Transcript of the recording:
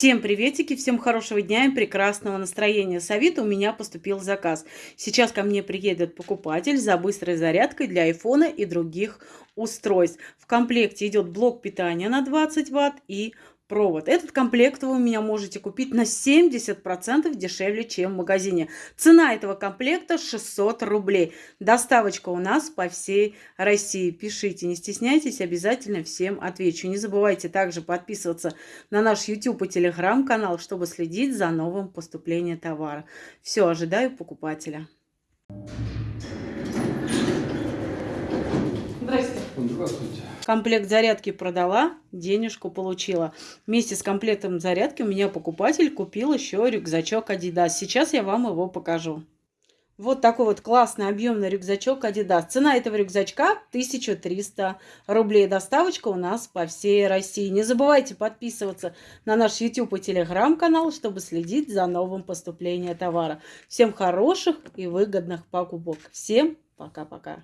Всем приветики, всем хорошего дня и прекрасного настроения. С Авито у меня поступил заказ. Сейчас ко мне приедет покупатель за быстрой зарядкой для айфона и других устройств. В комплекте идет блок питания на 20 ватт и провод. Этот комплект вы у меня можете купить на 70% дешевле, чем в магазине. Цена этого комплекта 600 рублей. Доставочка у нас по всей России. Пишите, не стесняйтесь, обязательно всем отвечу. Не забывайте также подписываться на наш YouTube и Telegram канал, чтобы следить за новым поступлением товара. Все, ожидаю покупателя. Здравствуйте. Комплект зарядки продала, денежку получила. Вместе с комплектом зарядки у меня покупатель купил еще рюкзачок Adidas. Сейчас я вам его покажу. Вот такой вот классный объемный рюкзачок Adidas. Цена этого рюкзачка 1300 рублей. Доставочка у нас по всей России. Не забывайте подписываться на наш YouTube и Telegram канал, чтобы следить за новым поступлением товара. Всем хороших и выгодных покупок. Всем пока-пока.